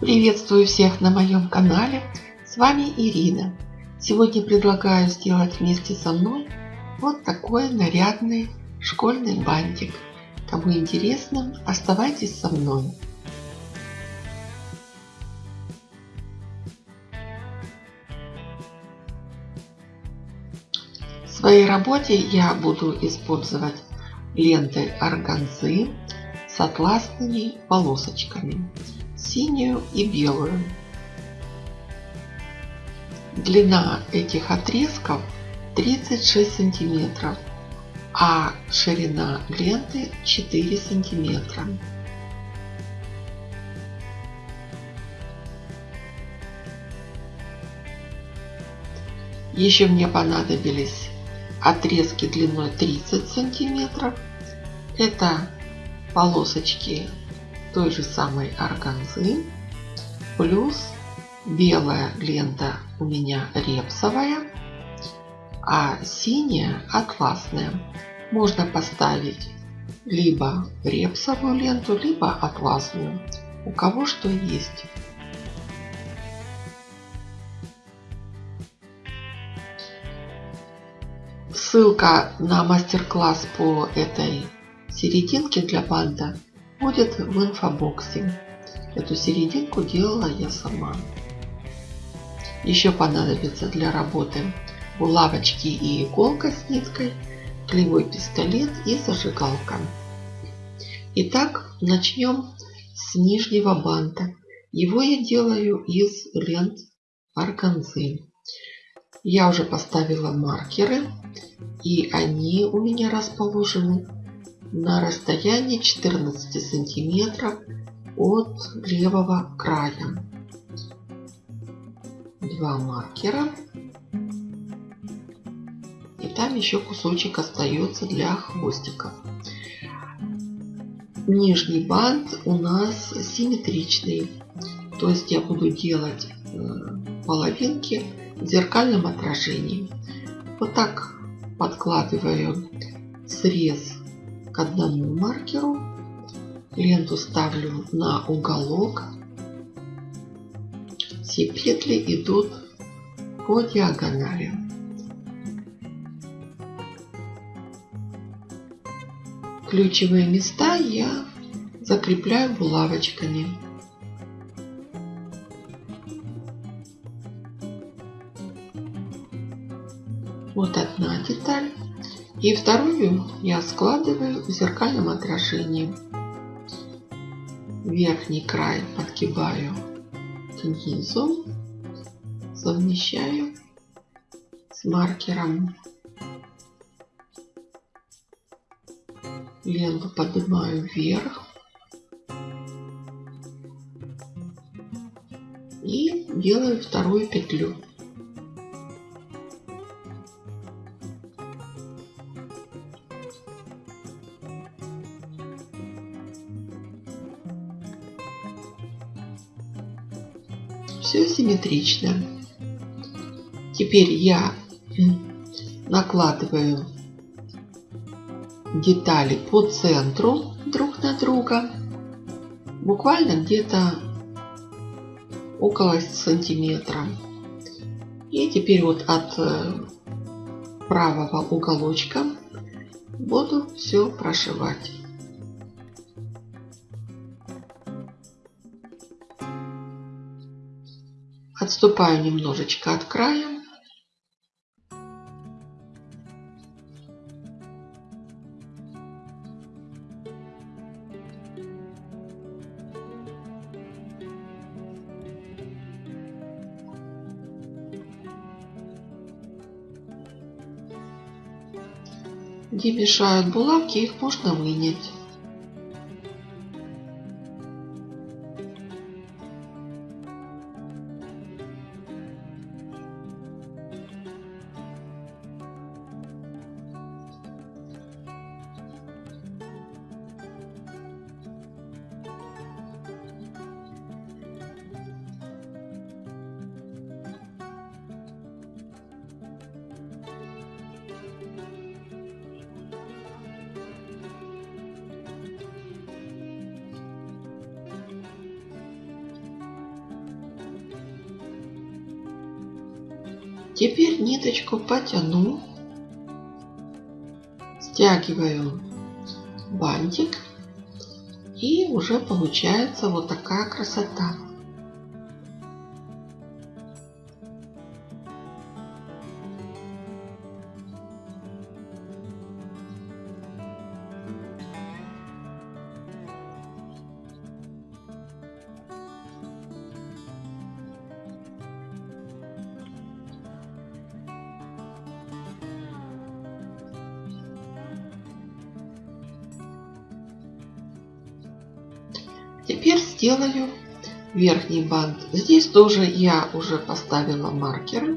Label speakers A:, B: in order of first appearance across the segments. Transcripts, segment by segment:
A: Приветствую всех на моем канале. С вами Ирина. Сегодня предлагаю сделать вместе со мной вот такой нарядный школьный бантик. Кому интересно, оставайтесь со мной. В своей работе я буду использовать ленты органзы с атласными полосочками синюю и белую. Длина этих отрезков 36 сантиметров, а ширина ленты 4 сантиметра. Еще мне понадобились отрезки длиной 30 сантиметров. Это полосочки той же самой органзы. Плюс белая лента у меня репсовая, а синяя атласная. Можно поставить либо репсовую ленту, либо атласную. У кого что есть. Ссылка на мастер-класс по этой серединке для банда будет в инфобоксе. Эту серединку делала я сама. Еще понадобится для работы булавочки и иголка с ниткой, клеевой пистолет и зажигалка. Итак, начнем с нижнего банта. Его я делаю из лент органзы. Я уже поставила маркеры, и они у меня расположены на расстоянии 14 сантиметров от левого края. Два маркера. И там еще кусочек остается для хвостика. Нижний бант у нас симметричный. То есть я буду делать э, половинки в зеркальном отражении. Вот так подкладываю срез одному маркеру. Ленту ставлю на уголок. Все петли идут по диагонали. Ключевые места я закрепляю булавочками. Вот одна деталь. И вторую я складываю в зеркальном отражении. Верхний край подгибаю к низу, совмещаю с маркером. Ленту поднимаю вверх. И делаю вторую петлю. Симметрично. Теперь я накладываю детали по центру друг на друга. Буквально где-то около сантиметра. И теперь вот от э, правого уголочка буду все прошивать. Отступаю немножечко от края. Где мешают булавки, их можно вынять. Теперь ниточку потяну, стягиваю бантик и уже получается вот такая красота. Теперь сделаю верхний бант. Здесь тоже я уже поставила маркеры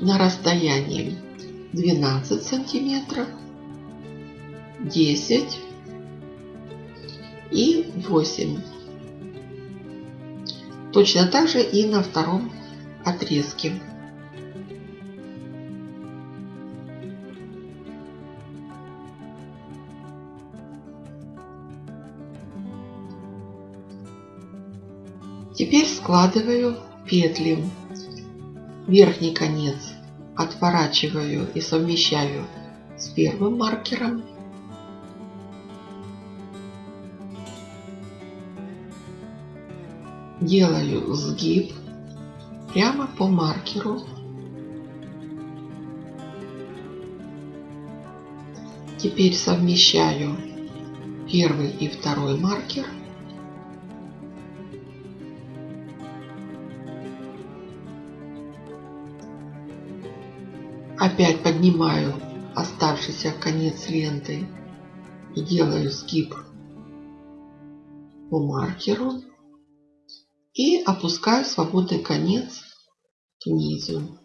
A: на расстоянии 12 сантиметров, 10 и 8. Точно так же и на втором отрезке. Теперь складываю петли. Верхний конец отворачиваю и совмещаю с первым маркером. Делаю сгиб прямо по маркеру. Теперь совмещаю первый и второй маркер. Опять поднимаю оставшийся конец ленты и делаю сгиб по маркеру и опускаю свободный конец к низу.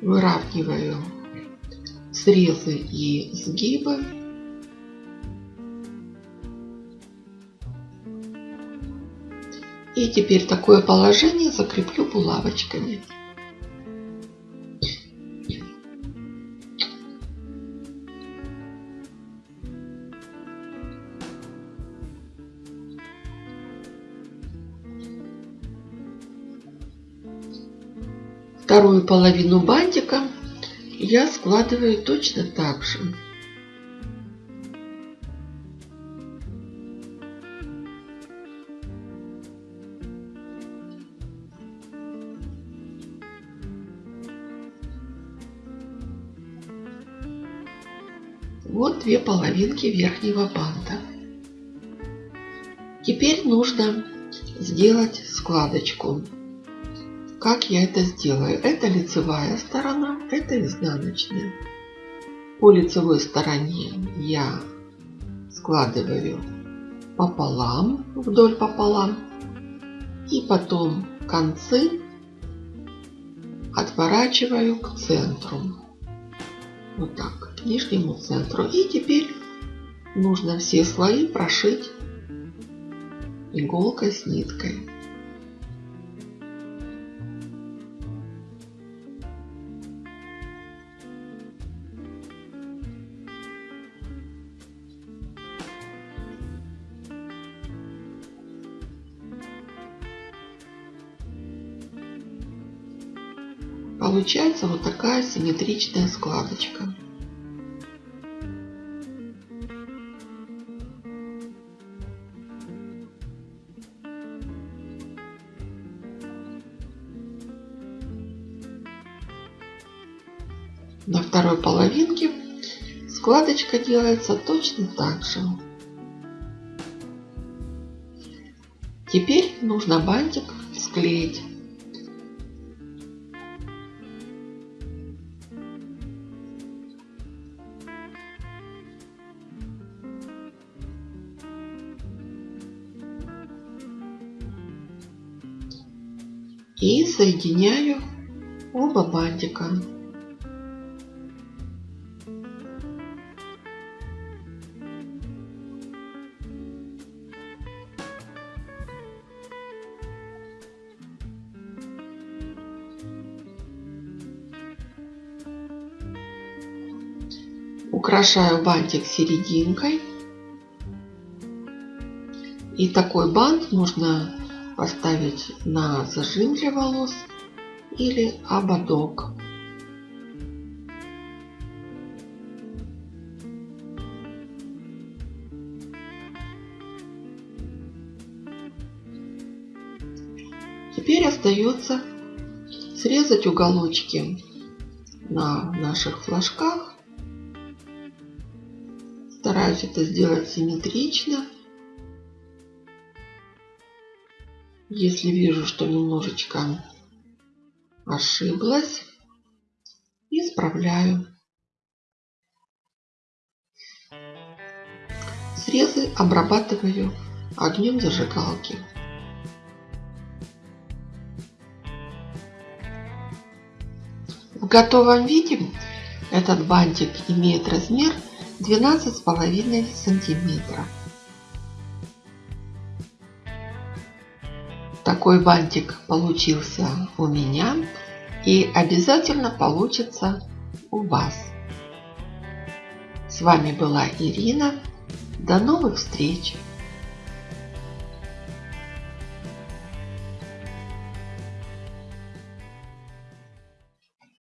A: Выравниваю срезы и сгибы. И теперь такое положение закреплю булавочками. Вторую половину бантика я складываю точно так же. Вот две половинки верхнего банта. Теперь нужно сделать складочку. Как я это сделаю? Это лицевая сторона, это изнаночная. По лицевой стороне я складываю пополам, вдоль пополам. И потом концы отворачиваю к центру. Вот так, нижнему центру. И теперь нужно все слои прошить иголкой с ниткой. Получается вот такая симметричная складочка. Второй половинке складочка делается точно так же. Теперь нужно бантик склеить. и соединяю оба бантика. Украшаю бантик серединкой. И такой бант нужно поставить на зажим для волос или ободок. Теперь остается срезать уголочки на наших флажках. Стараюсь это сделать симметрично. Если вижу, что немножечко ошиблась, исправляю. Срезы обрабатываю огнем зажигалки. В готовом виде этот бантик имеет размер 12,5 сантиметра. Такой бантик получился у меня и обязательно получится у вас. С вами была Ирина. До новых встреч!